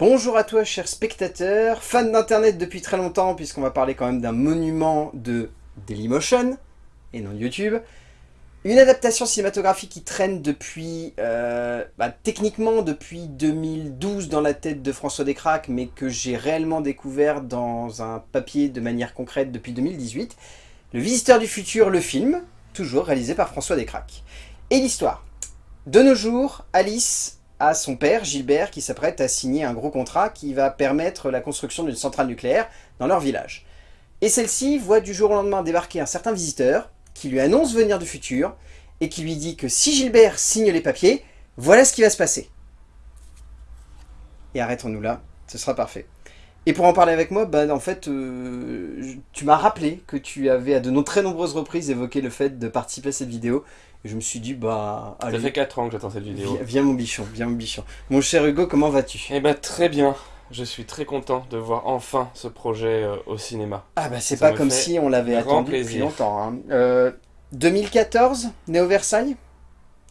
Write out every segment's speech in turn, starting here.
Bonjour à toi chers spectateurs, fans d'internet depuis très longtemps puisqu'on va parler quand même d'un monument de Dailymotion et non YouTube. Une adaptation cinématographique qui traîne depuis, euh, bah, techniquement depuis 2012 dans la tête de François Descraques, mais que j'ai réellement découvert dans un papier de manière concrète depuis 2018. Le Visiteur du Futur, le film, toujours réalisé par François Descraques. Et l'histoire. De nos jours, Alice à son père, Gilbert, qui s'apprête à signer un gros contrat qui va permettre la construction d'une centrale nucléaire dans leur village. Et celle-ci voit du jour au lendemain débarquer un certain visiteur, qui lui annonce venir du futur, et qui lui dit que si Gilbert signe les papiers, voilà ce qui va se passer. Et arrêtons-nous là, ce sera parfait. Et pour en parler avec moi, bah, en fait, euh, tu m'as rappelé que tu avais à de très nombreuses reprises évoqué le fait de participer à cette vidéo, je me suis dit, bah... Allez, Ça fait 4 ans que j'attends cette vidéo. Viens, mon bichon, viens mon bichon. Mon cher Hugo, comment vas-tu? Eh bah très bien. Je suis très content de voir enfin ce projet euh, au cinéma. Ah bah c'est pas comme si on l'avait attendu depuis longtemps. Hein. Euh, 2014, Néo Versailles?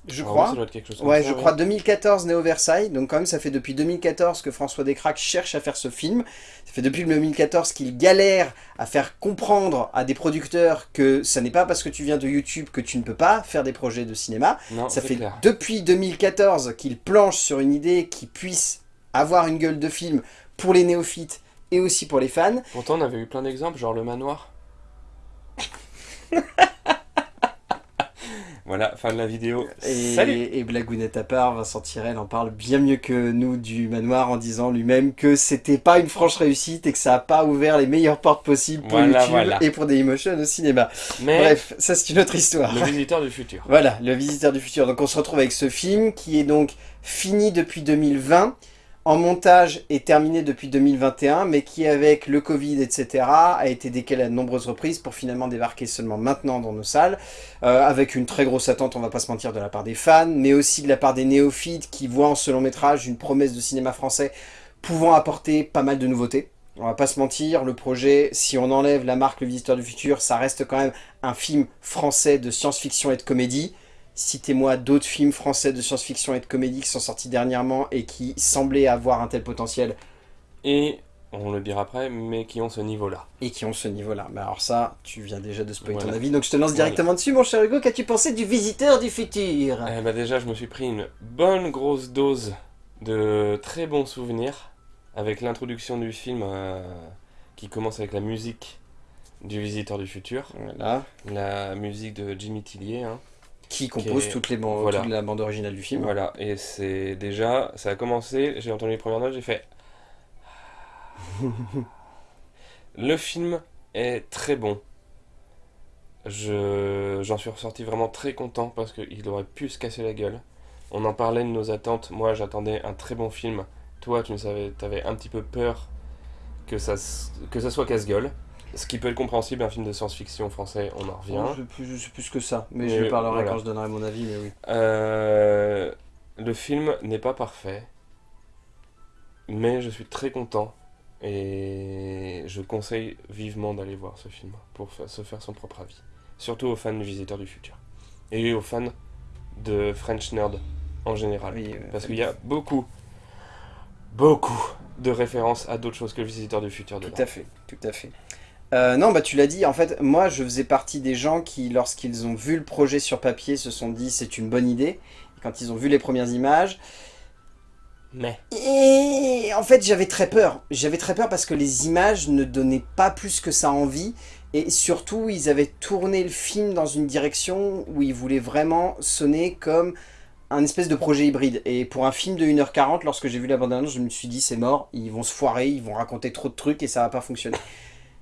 Je crois. ouais, je crois 2014 Néo Versailles. Donc quand même, ça fait depuis 2014 que François Descraques cherche à faire ce film. Ça fait depuis 2014 qu'il galère à faire comprendre à des producteurs que ça n'est pas parce que tu viens de YouTube que tu ne peux pas faire des projets de cinéma. ça fait depuis 2014 qu'il planche sur une idée qui puisse avoir une gueule de film pour les néophytes et aussi pour les fans. Pourtant, on avait eu plein d'exemples, genre Le Manoir. Voilà, fin de la vidéo. Et, Salut Et blagounette à part, Vincent Tirel en parle bien mieux que nous du manoir en disant lui-même que c'était pas une franche réussite et que ça a pas ouvert les meilleures portes possibles pour YouTube et pour Dailymotion au cinéma. Mais Bref, ça c'est une autre histoire. Le visiteur du futur. Voilà, le visiteur du futur. Donc on se retrouve avec ce film qui est donc fini depuis 2020 en montage est terminé depuis 2021, mais qui avec le Covid, etc., a été décalé à de nombreuses reprises pour finalement débarquer seulement maintenant dans nos salles, euh, avec une très grosse attente, on va pas se mentir, de la part des fans, mais aussi de la part des néophytes qui voient en ce long métrage une promesse de cinéma français pouvant apporter pas mal de nouveautés. On va pas se mentir, le projet, si on enlève la marque Le Visiteur du Futur, ça reste quand même un film français de science-fiction et de comédie. Citez-moi d'autres films français de science-fiction et de comédie qui sont sortis dernièrement et qui semblaient avoir un tel potentiel. Et, on le dira après, mais qui ont ce niveau-là. Et qui ont ce niveau-là. Mais alors ça, tu viens déjà de spoiler ton avis, donc je te lance directement dessus, mon cher Hugo. Qu'as-tu pensé du Visiteur du Futur? Eh ben déjà, je me suis pris une bonne grosse dose de très bons souvenirs avec l'introduction du film euh, qui commence avec la musique du Visiteur du Futur. Voilà. La musique de Jimmy Tillier, hein qui compose toutes les toute la bande originale du film. Voilà, et c'est déjà, ça a commencé, j'ai entendu les premières notes, j'ai fait... le film est très bon. J'en suis ressorti vraiment très content parce qu'il aurait pu se casser la gueule. On en parlait de nos attentes, moi j'attendais un très bon film. Toi tu savais, avais un petit peu peur que ça, que ça soit casse-gueule. Ce qui peut être compréhensible, un film de science-fiction français, on en revient. Je, sais plus, que ça, mais, je parlerai quand je donnerai mon avis, mais oui. Euh, le film n'est pas parfait, mais je suis très content et je conseille vivement d'aller voir ce film pour se faire son propre avis. Surtout aux fans du Visiteur du Futur. Et aux fans de French Nerd en général. parce qu'il y a beaucoup, beaucoup de références à d'autres choses que le Visiteur du Futur. Tout à fait, tout à fait. Euh, non, bah tu l'as dit, en fait, moi je faisais partie des gens qui, lorsqu'ils ont vu le projet sur papier, se sont dit c'est une bonne idée. quand ils ont vu les premières images... Mais... Et en fait j'avais très peur. J'avais très peur parce que les images ne donnaient pas plus que ça envie. Et surtout, ils avaient tourné le film dans une direction où ils voulaient vraiment sonner comme un espèce de projet hybride. Et pour un film de 1h40, lorsque j'ai vu la bande-annonce, je me suis dit c'est mort, ils vont se foirer, ils vont raconter trop de trucs et ça va pas fonctionner.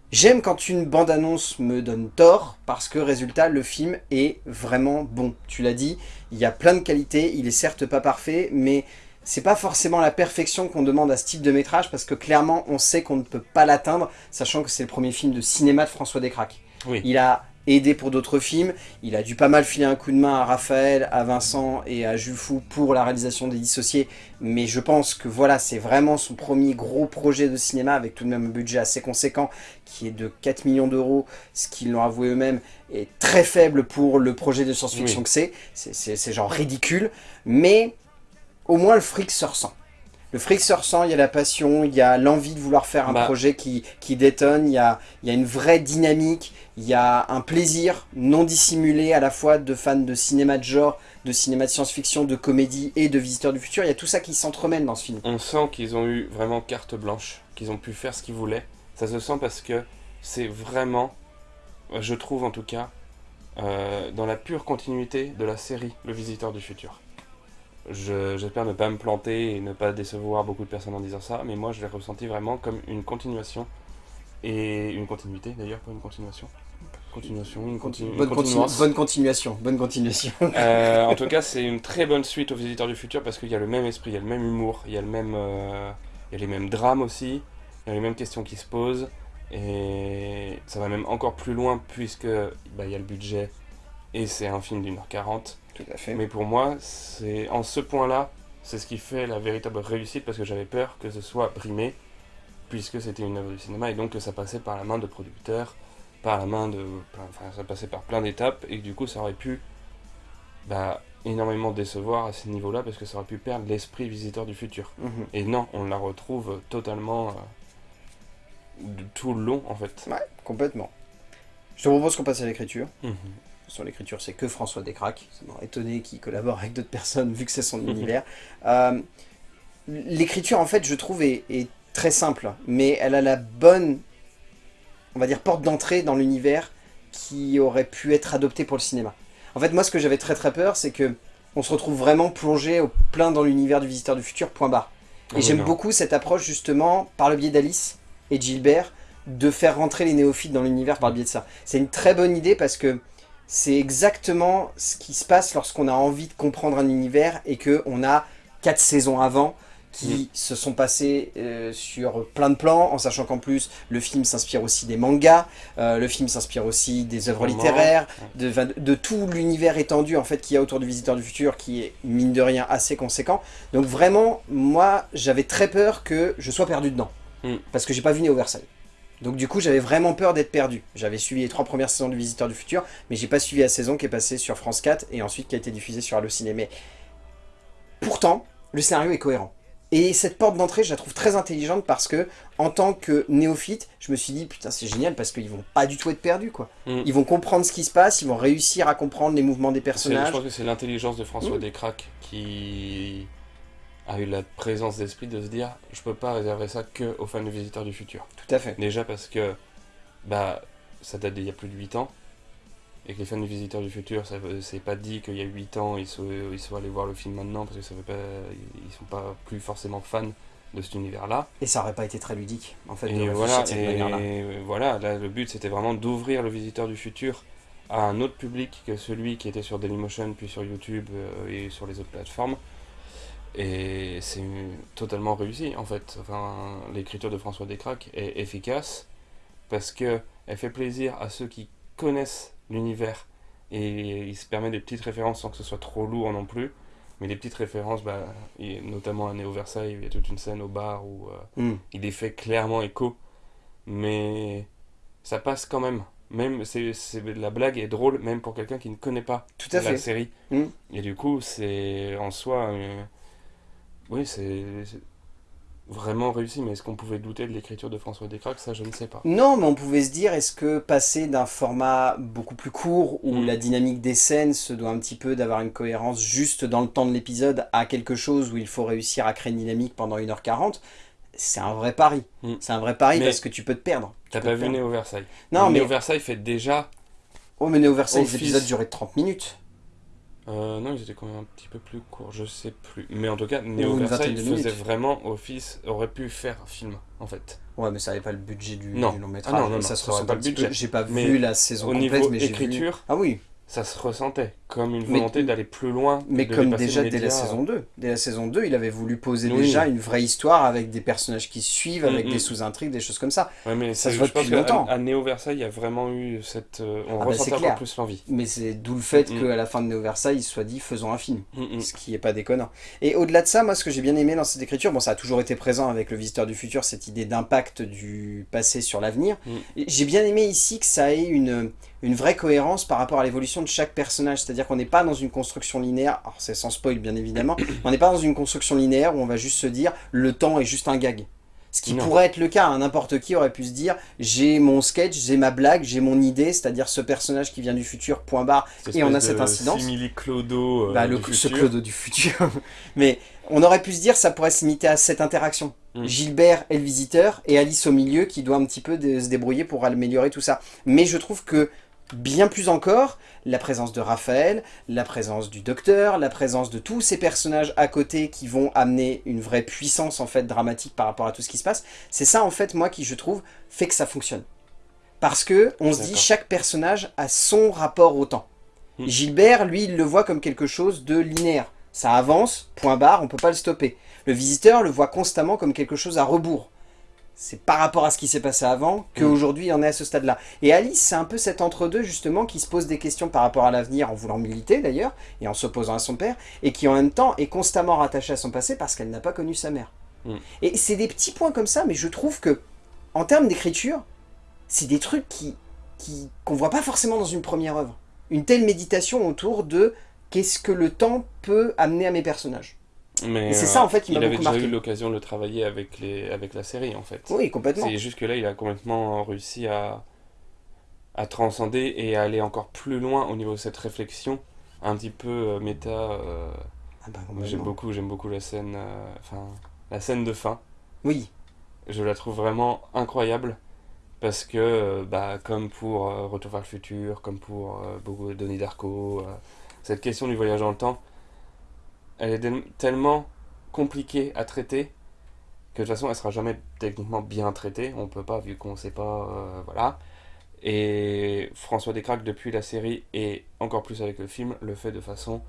J'aime quand une bande-annonce me donne tort, parce que résultat, le film est vraiment bon. Tu l'as dit, il y a plein de qualités, il est certes pas parfait, mais c'est pas forcément la perfection qu'on demande à ce type de métrage, parce que clairement, on sait qu'on ne peut pas l'atteindre, sachant que c'est le premier film de cinéma de François Descraques. Oui. Il a aidé pour d'autres films. Il a dû pas mal filer un coup de main à Raphaël, à Vincent et à Jules Fou pour la réalisation des Dissociés. Mais je pense que voilà, c'est vraiment son premier gros projet de cinéma avec tout de même un budget assez conséquent qui est de 4 millions d'euros, ce qu'ils l'ont avoué eux-mêmes, est très faible pour le projet de science-fiction que c'est. C'est genre ridicule. Mais au moins le fric se ressent. Le fric se ressent, il y a la passion, il y a l'envie de vouloir faire un Bah. projet qui, qui détonne, il y a, il y a une vraie dynamique, il y a un plaisir non dissimulé à la fois de fans de cinéma de genre, de cinéma de science-fiction, de comédie et de visiteurs du futur. Il y a tout ça qui s'entremêle dans ce film. On sent qu'ils ont eu vraiment carte blanche, qu'ils ont pu faire ce qu'ils voulaient. Ça se sent parce que c'est vraiment, je trouve en tout cas, euh, dans la pure continuité de la série Le Visiteur du Futur. Je- J'espère ne pas me planter et ne pas décevoir beaucoup de personnes en disant ça, mais moi je l'ai ressenti vraiment comme une continuation et une continuité d'ailleurs, pas une continuation. Continuation, une, continu- une Bonne, continu- continuance. bonne continuation, bonne continuation. Euh, en tout cas, c'est une très bonne suite aux Visiteurs du Futur parce qu'il y a le même esprit, il y a le même humour, il y a, le même, euh, il y a les mêmes drames aussi, il y a les mêmes questions qui se posent. Et ça va même encore plus loin puisque bah, il y a le budget et c'est un film d'une heure quarante. Tout à fait. Mais pour moi, c'est en ce point-là, c'est ce qui fait la véritable réussite parce que j'avais peur que ce soit brimé puisque c'était une œuvre du cinéma et donc que ça passait par la main de producteurs, par la main de, enfin ça passait par plein d'étapes et que du coup ça aurait pu bah, énormément décevoir à ce niveau-là parce que ça aurait pu perdre l'esprit visiteur du futur. Mhm. Et non, on la retrouve totalement euh, tout le long en fait. Ouais, complètement. Je te propose qu'on passe à l'écriture. Mhm. Sur l'écriture, c'est que François Descraques. Ça m'aurait étonné qu'il collabore avec d'autres personnes, vu que c'est son univers. Euh, l'écriture, en fait, je trouve, est, est très simple. Mais elle a la bonne, on va dire, porte d'entrée dans l'univers qui aurait pu être adoptée pour le cinéma. En fait, moi, ce que j'avais très très peur, c'est que on se retrouve vraiment plongé au plein dans l'univers du Visiteur du Futur, point barre. Ah Et j'aime beaucoup cette approche, justement, par le biais d'Alice et Gilbert, de faire rentrer les néophytes dans l'univers par le biais de ça. C'est une très bonne idée parce que c'est exactement ce qui se passe lorsqu'on a envie de comprendre un univers et qu'on a quatre saisons avant qui se sont passées euh, sur plein de plans, en sachant qu'en plus, le film s'inspire aussi des mangas, euh, le film s'inspire aussi des œuvres littéraires, de, de- de tout l'univers étendu en fait qu'il y a autour du Visiteur du Futur, qui est mine de rien assez conséquent. Donc vraiment, moi, j'avais très peur que je sois perdu dedans, Mm. parce que j'ai pas vu Néo Versailles. Donc du coup, j'avais vraiment peur d'être perdu. J'avais suivi les trois premières saisons du Visiteur du Futur, mais j'ai pas suivi la saison qui est passée sur France 4 et ensuite qui a été diffusée sur Allociné. Mais pourtant, le scénario est cohérent. Et cette porte d'entrée, je la trouve très intelligente parce que, en tant que néophyte, je me suis dit, putain, c'est génial parce qu'ils vont pas du tout être perdus, quoi. Mm. Ils vont comprendre ce qui se passe, ils vont réussir à comprendre les mouvements des C'est- Je personnages. pense que c'est l'intelligence de François Mm. Descraques qui a eu la présence d'esprit de se dire je peux pas réserver ça que aux fans du Visiteur du Futur. Tout à fait. Déjà parce que bah ça date d'il y a plus de 8 ans et que les fans du Visiteur du Futur, ça c'est pas dit qu'il y a 8 ans ils soient, ils soient allés voir le film maintenant parce que ça veut pas ils sont pas plus forcément fans de cet univers-là. Et ça aurait pas été très ludique, en fait, de Et réfléchir voilà, de cette et manière-là. voilà, là, le but c'était vraiment d'ouvrir le visiteur du futur à un autre public que celui qui était sur Dailymotion, puis sur YouTube euh, et sur les autres plateformes. Et c'est totalement réussi en fait. Enfin, l'écriture de François Descraques est efficace parce que elle fait plaisir à ceux qui connaissent l'univers et il se permet des petites références sans que ce soit trop lourd non plus. Mais des petites références, bah, et notamment à Néo Versailles, il y a toute une scène au bar où euh, Mm. il est fait clairement écho, mais ça passe quand même. Même c'est, la blague est drôle, même pour quelqu'un qui ne connaît pas Tout à la fait. série. Mm. Et du coup, c'est en soi, euh, oui, c'est, vraiment réussi. Mais est-ce qu'on pouvait douter de l'écriture de François Descraques Ça, je ne sais pas. Non, mais on pouvait se dire, est-ce que passer d'un format beaucoup plus court, où Mm. la dynamique des scènes se doit un petit peu d'avoir une cohérence juste dans le temps de l'épisode, à quelque chose où il faut réussir à créer une dynamique pendant 1h40, c'est un vrai pari. Mm. C'est un vrai pari Mais- parce que tu peux te perdre. T'as pas vu. Néo Versailles? Non, mais... Néo Versailles fait déjà. Oh, mais Néo Versailles, les épisodes duraient 30 minutes. Euh, non, ils étaient quand même un petit peu plus courts, je sais plus. Mais en tout cas, une Versailles faisait vraiment office, aurait pu faire film en fait. Ouais, mais ça n'avait pas le budget du, Non. du long Ah métrage. non, non, ça non, se ça ressent pas un le budget. J'ai pas Mais vu la saison au complète, niveau mais j'ai vu- Ah oui, ça se ressentait comme une volonté d'aller plus loin. mais comme déjà dès la saison 2. Dès la saison 2, il avait voulu poser Oui. déjà une vraie histoire avec des personnages qui suivent, avec Mm, mm. des sous-intrigues, des choses comme ça. Ouais, mais Ça se voit depuis longtemps. qu'à à Néo Versailles, il y a vraiment eu cette. euh, on Ah bah, encore clair. plus l'envie. Mais c'est d'où le fait Mm, mm. qu'à la fin de Néo Versailles, il soit dit faisons un film. Mm, mm. Ce qui est pas déconnant. Et au-delà de ça, moi, ce que j'ai bien aimé dans cette écriture, bon, ça a toujours été présent avec Le Visiteur du Futur, cette idée d'impact du passé sur l'avenir. Mm. J'ai bien aimé ici que ça ait une, une vraie cohérence par rapport à l'évolution de chaque personnage. C'est-à-dire qu'on n'est pas dans une construction linéaire, alors c'est sans spoil bien évidemment, on n'est pas dans une construction linéaire où on va juste se dire le temps est juste un gag. Ce qui pourrait être le cas, hein. n'importe qui aurait pu se dire j'ai mon sketch, j'ai ma blague, j'ai mon idée, c'est-à-dire ce personnage qui vient du futur, point barre, et on a cette incidence. Clodo euh, bah, le, ce Clodo du futur. Mais on aurait pu se dire ça pourrait se limiter à cette interaction. Mm. Gilbert est le visiteur et Alice au milieu qui doit un petit peu se débrouiller pour améliorer tout ça. Mais je trouve que bien plus encore, la présence de Raphaël, la présence du docteur, la présence de tous ces personnages à côté qui vont amener une vraie puissance en fait dramatique par rapport à tout ce qui se passe, c'est ça en fait moi qui je trouve fait que ça fonctionne. Parce que on se dit chaque personnage a son rapport au temps. Hmm. Gilbert, lui, il le voit comme quelque chose de linéaire. Ça avance, point barre, on peut pas le stopper. Le visiteur le voit constamment comme quelque chose à rebours c'est par rapport à ce qui s'est passé avant qu'aujourd'hui il en est à ce stade-là. Et Alice, c'est un peu cet entre-deux justement qui se pose des questions par rapport à l'avenir en voulant militer d'ailleurs, et en s'opposant à son père, et qui en même temps est constamment rattachée à son passé parce qu'elle n'a pas connu sa mère. Mm. Et c'est des petits points comme ça, mais je trouve que, en termes d'écriture, c'est des trucs qui qu'on voit pas forcément dans une première œuvre. Une telle méditation autour de qu'est-ce que le temps peut amener à mes personnages. Mais c'est ça en fait qui m'a beaucoup marqué. Il avait déjà eu l'occasion de le travailler avec, les, avec la série en fait. Oui, complètement. C'est juste que là, il a complètement réussi à, à transcender et à aller encore plus loin au niveau de cette réflexion, un petit peu euh, méta. Euh, ah bah, j'aime beaucoup, j'aime beaucoup la scène, euh, enfin la scène de fin. Oui. Je la trouve vraiment incroyable parce que, bah, comme pour Retour vers le futur, comme pour beaucoup de Donnie Darko, cette question du voyage dans le temps elle est tellement compliquée à traiter que de toute façon elle sera jamais techniquement bien traitée, on peut pas vu qu'on sait pas, euh, voilà. Et François Descraques depuis la série et encore plus avec le film le fait de façon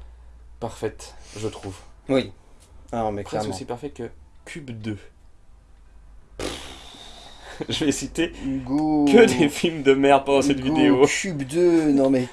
parfaite, je trouve. Oui. Alors, mais Presque aussi parfait que Cube 2. je vais citer que des films de merde pendant cette vidéo. Cube 2, non mais...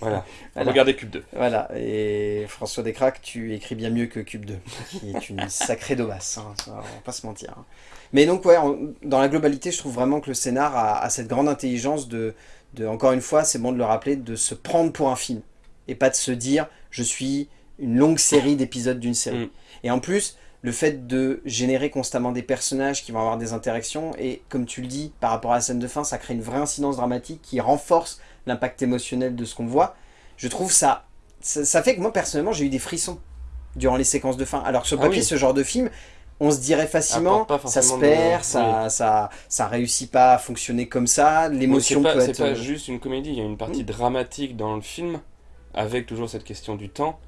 Voilà. regardez Cube 2. Voilà, et François Descraques, tu écris bien mieux que Cube 2, qui est une sacrée daubasse, hein, on va pas se mentir. Hein. Mais donc ouais, dans la globalité, je trouve vraiment que le scénar a, cette grande intelligence de, de encore une fois, c'est bon de le rappeler, de se prendre pour un film, et pas de se dire, je suis une longue série d'épisodes d'une série. Mm. Et en plus, le fait de générer constamment des personnages qui vont avoir des interactions, et comme tu le dis, par rapport à la scène de fin, ça crée une vraie incidence dramatique qui renforce l'impact émotionnel de ce qu'on voit. Je trouve ça, ça, fait que moi personnellement j'ai eu des frissons durant les séquences de fin. Alors que sur ah papier, ce genre de film, on se dirait facilement, ça se perd, ça, ça, ça réussit pas à fonctionner comme ça, l'émotion peut être... C'est pas juste une comédie, il y a une partie dramatique dans le film, avec toujours cette question du temps,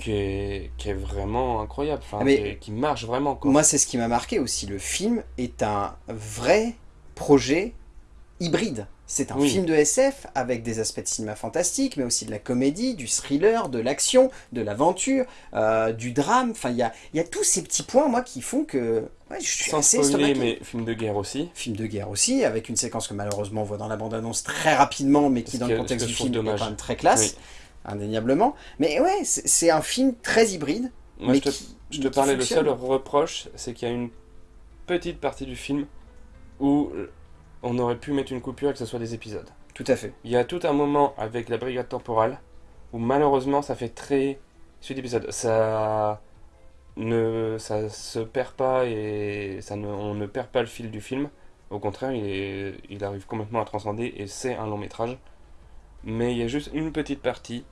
qui est, qui est vraiment incroyable, enfin, Mais qui, marche vraiment. Quoi. Moi, c'est ce qui m'a marqué aussi. Le film est un vrai projet hybride. C'est un film de SF avec des aspects de cinéma fantastique, mais aussi de la comédie, du thriller, de l'action, de l'aventure, euh, du drame. Enfin, il y a, y a, tous ces petits points, moi, qui font que ouais, je suis Sans assez spoiler, mais film de guerre aussi. Film de guerre aussi, avec une séquence que malheureusement on voit dans la bande-annonce très rapidement, mais qui, dans le contexte du film, est quand même très classe indéniablement. Mais ouais, c'est un film très hybride. Moi, je te, je te parlais, le seul reproche, c'est qu'il y a une petite partie du film où on aurait pu mettre une coupure et que ce soit des épisodes. Tout à fait. Il y a tout un moment avec la brigade temporale où malheureusement ça fait très suite d'épisode. Ça ne ça se perd pas et ça ne, on ne perd pas le fil du film. Au contraire, il, est, il arrive complètement à transcender et c'est un long métrage. Mais il y a juste une petite partie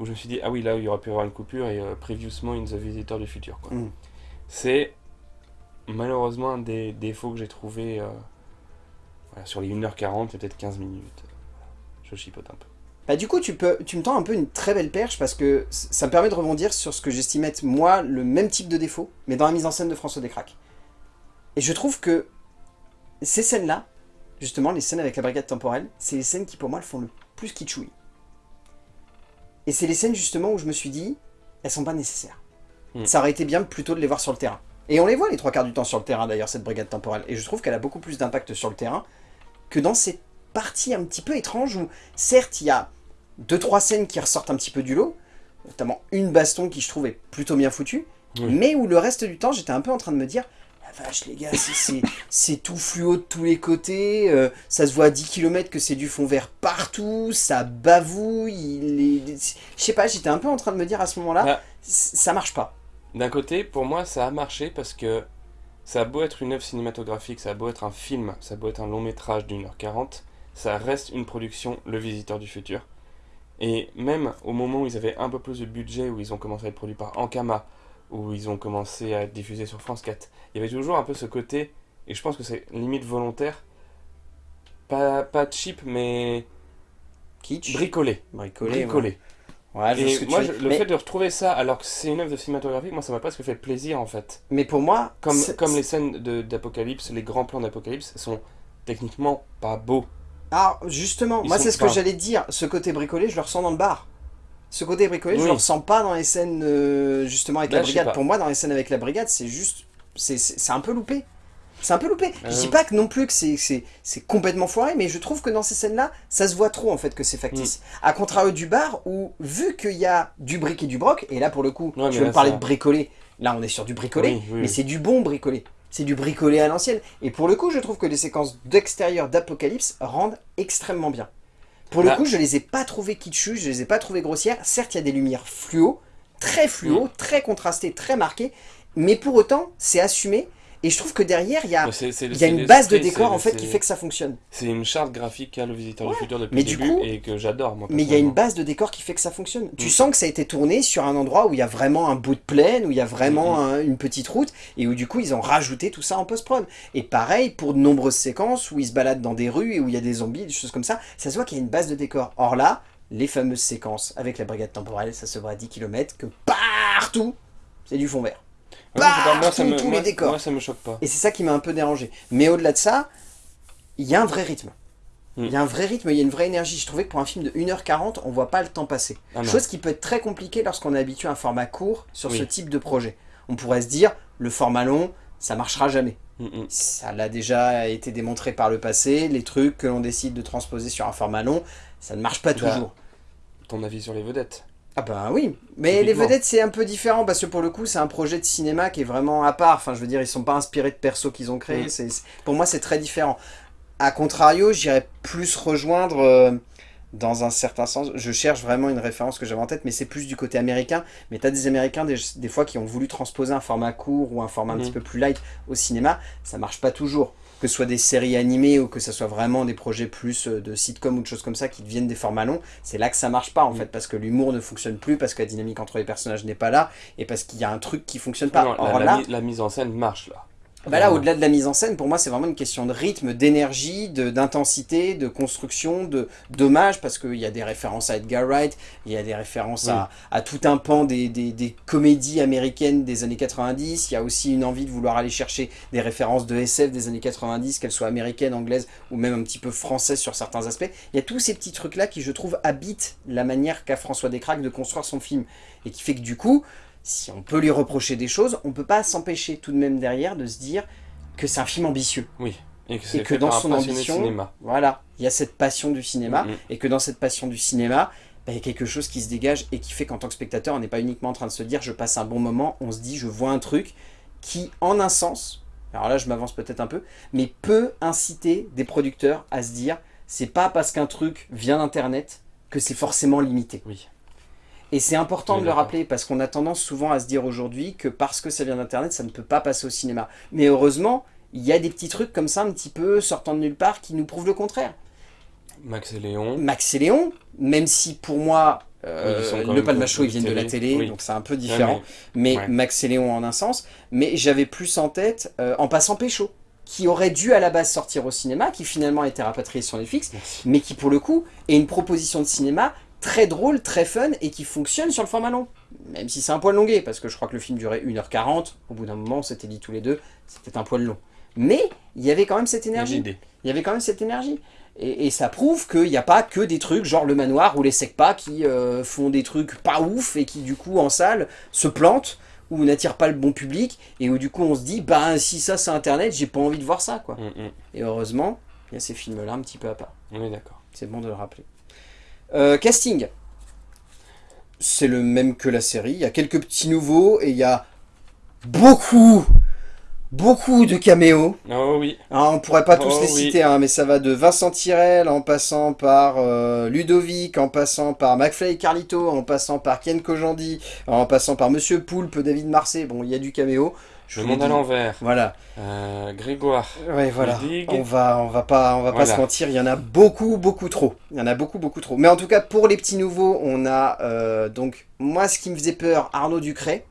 où je me suis dit, ah oui, là, il y aurait pu y avoir une coupure et euh, Previously in the Visitor du futur. Mm. C'est malheureusement un des défauts que j'ai trouvé euh, sur les 1h40, peut-être 15 minutes. Je chipote un peu. Bah, du coup, tu, peux, tu me tends un peu une très belle perche parce que ça me permet de rebondir sur ce que j'estime être, moi, le même type de défaut, mais dans la mise en scène de François Descraques. Et je trouve que ces scènes-là, justement, les scènes avec la brigade temporelle, c'est les scènes qui, pour moi, le font le plus kitschouille. Et c'est les scènes justement où je me suis dit, elles sont pas nécessaires. Hmm. Ça aurait été bien plutôt de les voir sur le terrain. Et on les voit les trois quarts du temps sur le terrain d'ailleurs, cette brigade temporelle. Et je trouve qu'elle a beaucoup plus d'impact sur le terrain que dans ces parties un petit peu étranges où, certes, il y a deux trois scènes qui ressortent un petit peu du lot, notamment une baston qui je trouve est plutôt bien foutue, mais où le reste du temps, j'étais un peu en train de me dire, la vache les gars, c'est- tout fluo de tous les côtés, euh, ça se voit à 10 km que c'est du fond vert partout, ça bavouille, je sais pas, j'étais un peu en train de me dire à ce moment-là, Ah. ça marche pas. D'un côté, pour moi, ça a marché parce que ça a beau être une œuvre cinématographique, ça a beau être un film, ça a beau être un long métrage d'une heure quarante, ça reste une production Le Visiteur du Futur. Et même au moment où ils avaient un peu plus de budget, où ils ont commencé à être produits par Ankama, où ils ont commencé à être diffusés sur France 4, il y avait toujours un peu ce côté, et je pense que c'est limite volontaire, pas, pas cheap, mais Kitsch, bricolé. bricolé. Bricolé. Ouais, Ouais, Et moi, je- le mais, fait de retrouver ça alors que c'est une œuvre de cinématographique, moi ça m'a presque fait plaisir en fait. mais pour moi, Comme, comme les scènes d'Apocalypse, les grands plans d'Apocalypse sont techniquement pas beaux. Ah, justement, Ils moi c'est ce que j'allais dire. Ce côté bricolé, je le ressens dans le bar. Ce côté bricolé, je Oui. le ressens pas dans les scènes euh, justement avec Là, la je brigade. Pour moi, dans les scènes avec la brigade, c'est juste. C'est un peu loupé. C'est un peu loupé. Je Euh. dis pas que non plus que c'est- complètement foiré, mais je trouve que dans ces scènes-là, ça se voit trop en fait que c'est factice. Mm. À contrario du bar où, vu qu'il y a du brick et du broc, et là pour le coup, Ouais, tu veux là, me parler ça- de bricolé, là on est sur du bricolé, Oui, oui, mais oui. c'est du bon bricolé. C'est du bricolé à l'ancienne. Et pour le coup, je trouve que les séquences d'extérieur d'Apocalypse rendent extrêmement bien. Pour le Bah. coup, je les ai pas trouvées kitschus, je les ai pas trouvées grossières. Certes, il y a des lumières fluo, très fluo, Mm. très contrastées, très marquées, mais pour autant, c'est assumé. Et je trouve que derrière, il y a, il y une base de décor en fait qui fait que ça fonctionne. C'est une charte graphique qu'a le visiteur du futur depuis mais le du début coup- et que j'adore moi. Mais il y a une base de décor qui fait que ça fonctionne. Tu Mm. sens que ça a été tourné sur un endroit où il y a vraiment un bout de plaine, où il y a vraiment Mm, un- une petite route, et où du coup ils ont rajouté tout ça en post-prod. Et pareil pour de nombreuses séquences où ils se baladent dans des rues et où il y a des zombies, des choses comme ça, ça se voit qu'il y a une base de décor. Or là, les fameuses séquences avec la brigade temporelle, ça se voit à 10 km, que partout, c'est du fond vert. Ouais, moi, ça partout, me, tous les décors. Moi ça me choque pas. Et c'est ça qui m'a un peu dérangé. Mais au-delà de ça, il y a un vrai rythme. Mm. Il y a un vrai rythme, il y a une vraie énergie. Je trouvais que pour un film de 1h40, on voit pas le temps passer. Ah. Chose qui peut être très compliquée lorsqu'on est habitué à un format court sur Oui. ce type de projet. On pourrait se dire, le format long, ça marchera jamais. Mm, mm. Ça l'a déjà été démontré par le passé. Les trucs que l'on décide de transposer sur un format long, ça ne marche pas Bah, toujours. Ton avis sur les vedettes? Ah ben oui, mais les vedettes c'est un peu différent parce que pour le coup c'est un projet de cinéma qui est vraiment à part. Enfin je veux dire ils sont pas inspirés de persos qu'ils ont créés. Pour moi c'est très différent. A contrario j'irais plus rejoindre euh, dans un certain sens. Je cherche vraiment une référence que j'avais en tête mais c'est plus du côté américain. Mais t'as des américains des, des fois qui ont voulu transposer un format court ou un format un Mm. petit peu plus light au cinéma. Ça marche pas toujours. Que ce soit des séries animées ou que ce soit vraiment des projets plus euh, de sitcom ou de choses comme ça qui deviennent des formats longs, c'est là que ça marche pas en Mm. fait, parce que l'humour ne fonctionne plus, parce que la dynamique entre les personnages n'est pas là, et parce qu'il y a un truc qui fonctionne pas. Non, la, Or la là, mi- la mise en scène marche là. Bah là, au-delà de la mise en scène, pour moi, c'est vraiment une question de rythme, d'énergie, d'intensité, de, construction, de d'hommage, parce qu'il y a des références à Edgar Wright, il y a des références à, à tout un pan des, des- des comédies américaines des années 90, il y a aussi une envie de vouloir aller chercher des références de SF des années 90, qu'elles soient américaines, anglaises, ou même un petit peu françaises sur certains aspects. Il y a tous ces petits trucs-là qui, je trouve, habitent la manière qu'a François Descraques de construire son film, et qui fait que du coup, si on peut lui reprocher des choses, on peut pas s'empêcher tout de même derrière de se dire que c'est un film ambitieux. Et que, c'est Et que dans son ambition, cinéma. voilà, il y a cette passion du cinéma, Mhm. et que dans cette passion du cinéma, bah, il y a quelque chose qui se dégage et qui fait qu'en tant que spectateur, on n'est pas uniquement en train de se dire je passe un bon moment, on se dit je vois un truc qui, en un sens, alors là je m'avance peut-être un peu, mais peut inciter des producteurs à se dire c'est pas parce qu'un truc vient d'internet que c'est forcément limité. Oui. Et c'est important Oui, de le rappeler parce qu'on a tendance souvent à se dire aujourd'hui que parce que ça vient d'internet, ça ne peut pas passer au cinéma. Mais heureusement, il y a des petits trucs comme ça un petit peu sortant de nulle part qui nous prouvent le contraire. Max et Léon. Max et Léon, même si pour moi, euh, Oui, le même Palmacho, de ils viennent de la télé. Oui. donc c'est un peu Ouais, différent. mais ouais. Max et Léon en un sens. Mais j'avais plus en tête euh, En passant Pécho, qui aurait dû à la base sortir au cinéma, qui finalement a été rapatrié sur Netflix, Merci. mais qui pour le coup est une proposition de cinéma très drôle, très fun et qui fonctionne sur le format long. Même si c'est un poil longué, parce que je crois que le film durait 1h40, au bout d'un moment on s'était dit tous les deux, c'était un poil long. Mais il y avait quand même cette énergie. Il y avait quand même cette énergie. Et, et ça prouve qu'il n'y a pas que des trucs genre le manoir ou les secpas qui euh, font des trucs pas ouf et qui du coup en salle se plantent ou n'attirent pas le bon public et où du coup on se dit bah si ça c'est internet j'ai pas envie de voir ça quoi. Mm, mm. Et heureusement il y a ces films là un petit peu à part. On est d'accord. C'est bon de le rappeler. Euh, casting. C'est le même que la série. Il y a quelques petits nouveaux et il y a beaucoup, Beaucoup de caméos. Oh oui. Hein, on pourrait pas tous Oh, les oui. citer, hein, mais ça va de Vincent Tirel, en passant par euh, Ludovic, en passant par McFly et Carlito, en passant par Ken Kojandi, en passant par Monsieur Poulpe, David Marseille. Bon, il y a du caméo. Je Le monde à l'envers. Voilà. Euh, Grégoire. Ouais, voilà. On va, on va pas, on va pas se mentir. Il y en a beaucoup, beaucoup trop. Il y en a beaucoup, beaucoup trop. Mais en tout cas, pour les petits nouveaux, on a euh, donc moi, ce qui me faisait peur, Arnaud Ducré.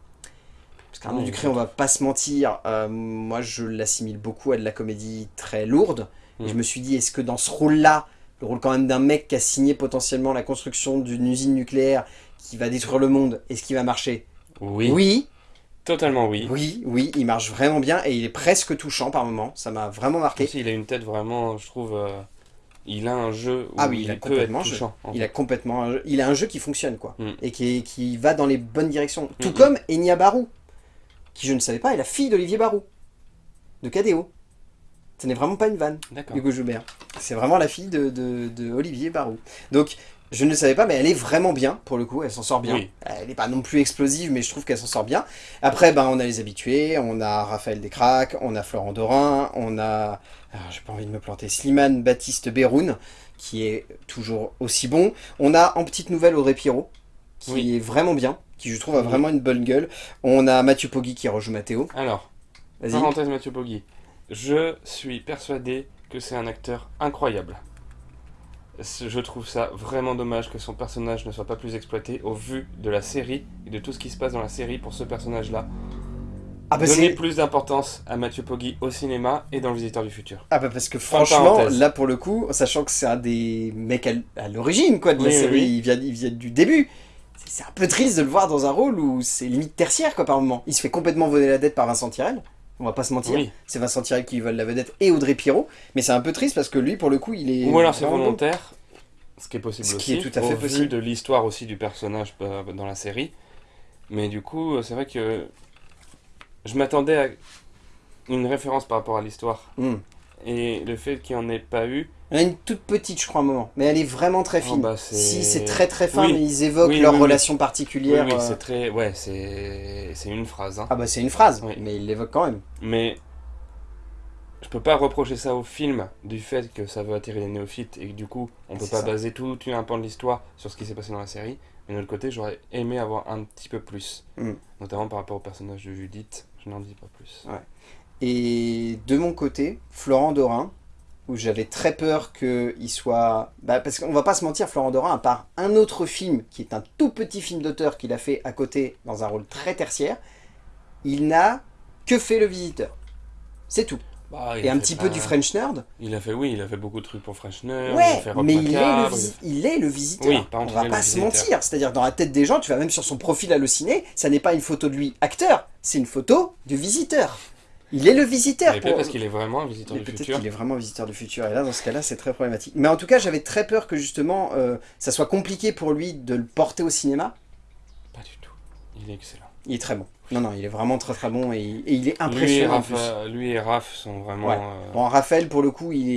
Parce qu'Arnaud. Ducré, on va pas se mentir. euh, moi, je l'assimile beaucoup à de la comédie très lourde. Et Mm. je me suis dit, est-ce que dans ce rôle-là, le rôle quand même d'un mec qui a signé potentiellement la construction d'une usine nucléaire qui va détruire le monde, est-ce qu'il va marcher? Oui. oui, Totalement oui. oui, oui, il marche vraiment bien et il est presque touchant par moment. Ça m'a vraiment marqué. Aussi, il a une tête vraiment, je trouve. euh, il a un jeu où Ah oui, il a peut être complètement jeu. touchant. Il a complètement un jeu, il a un jeu qui fonctionne quoi Mm. et qui, qui va dans les bonnes directions. Tout Mm, comme Enya Barou, qui je ne savais pas est la fille d'Olivier Barou de KDO. Ce n'est vraiment pas une vanne, D'accord. Hugo Joubert. C'est vraiment la fille de, de- de Olivier Barou. Donc je ne le savais pas, mais elle est vraiment bien pour le coup. Elle s'en sort bien. Oui. Elle n'est pas non plus explosive, mais je trouve qu'elle s'en sort bien. Après, ben on a les habitués, on a Raphaël Descraques, on a Florent Dorin, on a, alors, j'ai pas envie de me planter, Slimane Baptiste Béroun, qui est toujours aussi bon. On a en petite nouvelle Audrey Pirot, qui Oui. est vraiment bien, qui je trouve a vraiment une bonne gueule. On a Mathieu Poggi qui rejoue Mathéo. Alors, Vas-y. parenthèse Mathieu Poggi. Je suis persuadé que c'est un acteur incroyable. Je trouve ça vraiment dommage que son personnage ne soit pas plus exploité au vu de la série et de tout ce qui se passe dans la série pour ce personnage-là. Ah bah, Donner plus d'importance à Mathieu Poggi au cinéma et dans Le Visiteur du Futur. ah bah parce que franchement, là pour le coup, sachant que c'est un des mecs à, l'origine quoi de la Oui, série, oui. Il, vient, il vient du début. C'est- C'est un peu triste de le voir dans un rôle où c'est limite tertiaire quoi par moment. Il se fait complètement voler la dette par Vincent Tirel. On va pas se mentir. Oui. C'est Vincent Tirel qui vole la vedette et Audrey Pirot. Mais c'est un peu triste parce que lui pour le coup il est. Ou alors c'est bon. volontaire, ce qui est possible Ce aussi, qui est tout à fait au vu possible. de l'histoire aussi du personnage euh, dans la série. Mais du coup, euh, c'est vrai que je m'attendais à une référence par rapport à l'histoire. Hmm. Et le fait qu'il n'y en ait pas eu, Elle a une toute petite, je crois, un moment. Mais elle est vraiment très Oh, fine. bah, si, c'est très très fin, Oui. mais ils évoquent Oui, leur oui, relation particulière. oui, euh, c'est très... Ouais, c'est une phrase. hein. Ah bah c'est une phrase, mais ils l'évoquent quand même. Mais je peux pas reprocher ça au film du fait que ça veut attirer les néophytes et que du coup on peut pas ça. baser tout un pan de l'histoire sur ce qui s'est passé dans la série. Mais de l'autre côté, j'aurais aimé avoir un petit peu plus. Mm. Notamment par rapport au personnage de Judith. Je n'en dis pas plus. Et de mon côté, Florent Dorin, où j'avais très peur qu'il soit... Bah, parce qu'on va pas se mentir, Florent Dorin, à part un autre film, qui est un tout petit film d'auteur qu'il a fait à côté, dans un rôle très tertiaire, il n'a que fait Le Visiteur. C'est tout. Bah, Et a un petit pas- peu du French Nerd. Il a fait, oui, il a fait beaucoup de trucs pour Frenchner. il a Ouais, fait mais il est, le il est visiteur. Oui, On va pas se mentir. C'est-à-dire, dans la tête des gens, tu vas même sur son profil halluciné, ça n'est pas une photo de lui acteur, c'est une photo du visiteur. Il est le visiteur. Mais pour- peut-être parce qu'il est vraiment un visiteur Mais du peut-être futur. qu'il est vraiment visiteur du futur. Et là, dans ce cas-là, c'est très problématique. Mais en tout cas, j'avais très peur que justement, euh, ça soit compliqué pour lui de le porter au cinéma. Pas du tout. Il est excellent. Il est très bon. Non, non, il est vraiment très très bon et, et il est Lui et, impressionnant en Raph, plus. euh, lui et Raph sont vraiment. Ouais. euh, Bon, Raphaël, pour le coup, il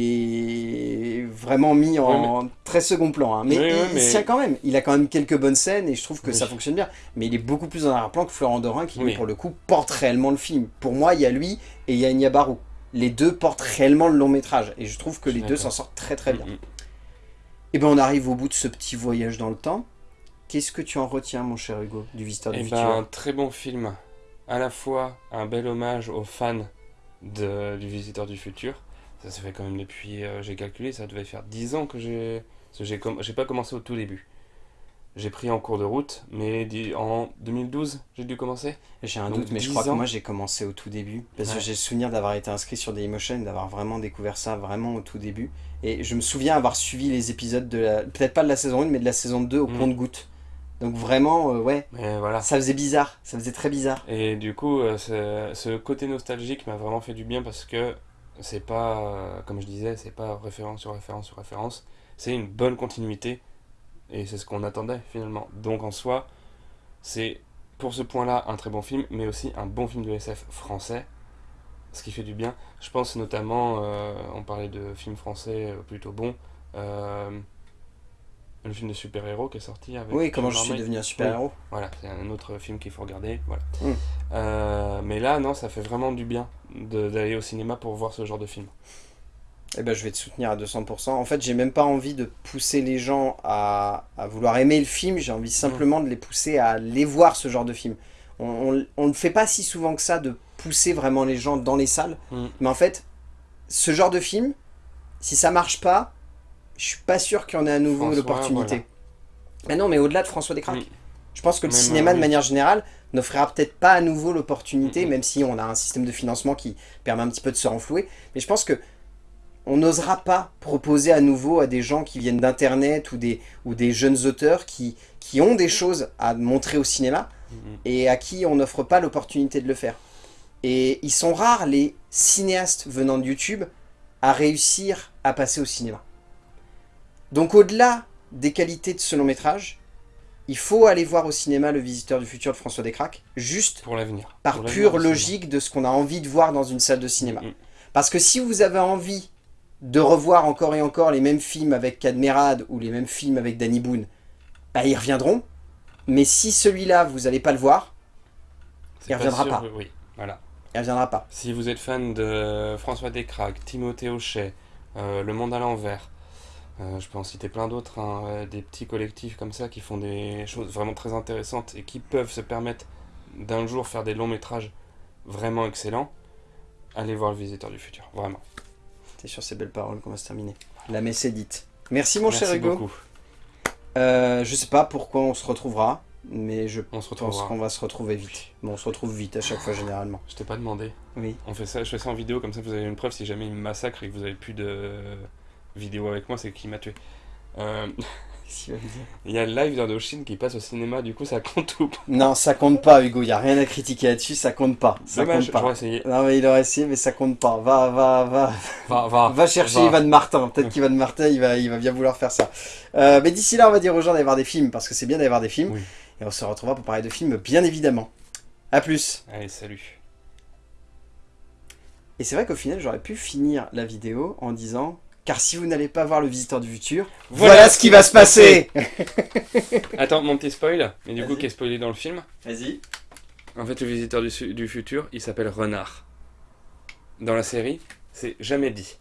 est vraiment mis en très second plan. hein. Mais Oui, il, oui, il mais- tient quand même. Il a quand même quelques bonnes scènes et je trouve que Oui. ça fonctionne bien. Mais il est beaucoup plus en arrière-plan que Florent Dorin qui, lui, pour le coup, porte réellement le film. Pour moi, il y a lui et il y a Enya Barou. Les deux portent réellement le long métrage. Et je trouve que les deux s'en sortent très très bien. mm, mm. Et ben on arrive au bout de ce petit voyage dans le temps. Qu'est-ce que tu en retiens, mon cher Hugo, du Visiteur du Eh Futur ben, un très bon film. À la fois un bel hommage aux fans de, du Visiteur du Futur. Ça se fait quand même depuis, euh, j'ai calculé, ça devait faire 10 ans que j'ai... J'ai com- pas commencé au tout début. J'ai pris en cours de route, mais en 2012, j'ai dû commencer. J'ai un donc doute, mais je 10 crois que moi j'ai commencé au tout début. Parce que j'ai le souvenir d'avoir été inscrit sur Dailymotion, d'avoir vraiment découvert ça vraiment au tout début. Et je me souviens avoir suivi les épisodes de la. Peut-être pas de la saison 1, mais de la saison 2 au Mm. compte-goutte. Donc vraiment, euh, ouais, voilà. ça faisait bizarre. Ça faisait très bizarre. Et du coup, euh, ce, ce côté nostalgique m'a vraiment fait du bien parce que c'est pas, euh, comme je disais, c'est pas référence sur référence sur référence. C'est une bonne continuité et c'est ce qu'on attendait finalement. Donc en soi, c'est pour ce point-là un très bon film, mais aussi un bon film de SF français, ce qui fait du bien. Je pense notamment, on parlait de films français plutôt bons. Le film de super-héros qui est sorti avec. Oui, comment je suis devenu un super-héros. Voilà, c'est un autre film qu'il faut regarder. Voilà. Mm. Euh, mais là, non, ça fait vraiment du bien d'aller au cinéma pour voir ce genre de film. Eh ben, je vais te soutenir à 200%. En fait, j'ai même pas envie de pousser les gens à, à vouloir aimer le film. J'ai envie simplement de les pousser à aller voir ce genre de film. On on ne fait pas si souvent que ça de pousser vraiment les gens dans les salles. Mm. Mais en fait, ce genre de film, si ça marche pas, je suis pas sûr qu'il y en ait à nouveau l'opportunité. Mais non, mais au-delà de François Descraques. Je pense que le Même, cinéma, euh, de manière générale, n'offrira peut-être pas à nouveau l'opportunité, Mm, même si on a un système de financement qui permet un petit peu de se renflouer. Mais je pense que on n'osera pas proposer à nouveau à des gens qui viennent d'internet ou des, ou des jeunes auteurs qui, qui ont des choses à montrer au cinéma et à qui on n'offre pas l'opportunité de le faire. Et ils sont rares les cinéastes venant de YouTube à réussir à passer au cinéma. Donc au-delà des qualités de ce long métrage, il faut aller voir au cinéma Le Visiteur du Futur de François Descraques, juste Pour l'avenir. par Pour pure logique de ce qu'on a envie de voir dans une salle de cinéma. Mm, mm. Parce que si vous avez envie de revoir encore et encore les mêmes films avec Cadmerade ou les mêmes films avec Danny Boone, bah ils reviendront. Mais si celui-là, vous n'allez pas le voir, Il reviendra sûr, pas. Oui, voilà. il reviendra pas. Si vous êtes fan de François Descraques, Timothée Hochet, euh, Le Monde à l'envers, euh, je peux en citer plein d'autres, hein, euh, des petits collectifs comme ça qui font des choses vraiment très intéressantes et qui peuvent se permettre d'un jour faire des longs métrages vraiment excellents, allez voir Le Visiteur du Futur, vraiment. C'est sur ces belles paroles qu'on va se terminer. La messe est dite. Merci mon Merci cher Hugo. beaucoup. Euh, je sais pas pourquoi on se retrouvera, mais je On se pense qu'on va se retrouver vite. Bon, on se retrouve vite à chaque fois généralement. Je t'ai pas demandé. Oui. On fait ça, je fais ça en vidéo, comme ça vous avez une preuve si jamais il me massacre et que vous avez plus de vidéo avec moi, c'est qu'il m'a tué. Euh, Il y a le live d'Indochine qui passe au cinéma, du coup ça compte ou pas? Non, ça compte pas Hugo, il y a rien à critiquer là-dessus, ça compte pas. Ça Dommage, compte pas. j'aurais essayé. Non mais il aurait essayé mais ça compte pas. Va, va, va, Va, va, va chercher va. Ivan Martin. Peut-être qu'Ivan Martin il va, il va bien vouloir faire ça. Euh, mais d'ici là on va dire aux gens d'aller voir des films parce que c'est bien d'aller voir des films. Oui. Et on se retrouvera pour parler de films bien évidemment. A plus. Allez, salut. Et c'est vrai qu'au final j'aurais pu finir la vidéo en disant car si vous n'allez pas voir le visiteur du futur, voilà, ce qui va se passer. Attends, mon petit spoil, mais du coup qui est spoilé dans le film. Vas-y. En fait, le visiteur du futur, il s'appelle Renard. Dans la série, c'est jamais dit.